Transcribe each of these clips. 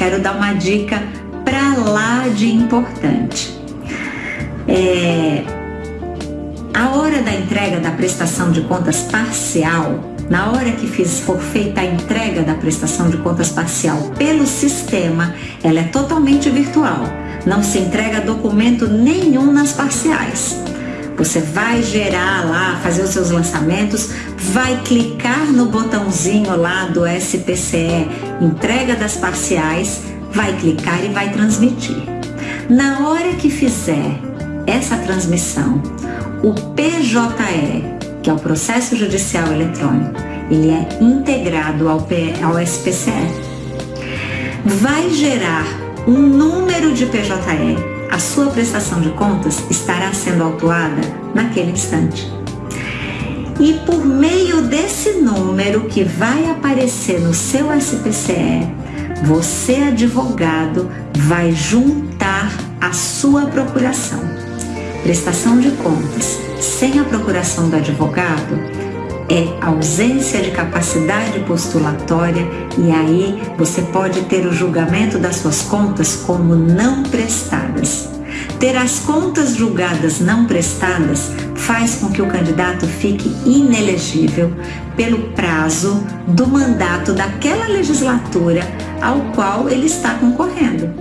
quero dar uma dica para lá de importante. É, a hora da entrega da prestação de contas parcial, na hora que fiz, for feita a entrega da prestação de contas parcial pelo sistema, ela é totalmente virtual. Não se entrega documento nenhum nas parciais. Você vai gerar lá, fazer os seus lançamentos, vai clicar no botãozinho lá do SPCE, entrega das parciais, vai clicar e vai transmitir. Na hora que fizer essa transmissão, o PJE, que é o processo judicial eletrônico, ele é integrado ao, P, ao SPCE. Vai gerar um número de PJE a sua prestação de contas estará sendo autuada naquele instante. E por meio desse número que vai aparecer no seu SPCE, você, advogado, vai juntar a sua procuração. Prestação de contas sem a procuração do advogado é ausência de capacidade postulatória e aí você pode ter o julgamento das suas contas como não prestadas. Ter as contas julgadas não prestadas faz com que o candidato fique inelegível pelo prazo do mandato daquela legislatura ao qual ele está concorrendo.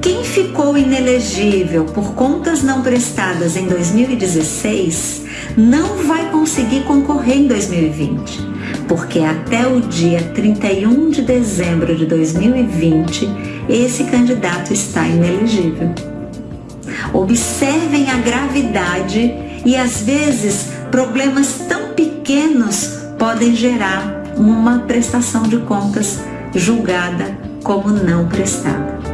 Quem ficou inelegível por contas não prestadas em 2016 não vai conseguir concorrer em 2020, porque até o dia 31 de dezembro de 2020 esse candidato está inelegível. Observem a gravidade e às vezes problemas tão pequenos podem gerar uma prestação de contas julgada como não prestada.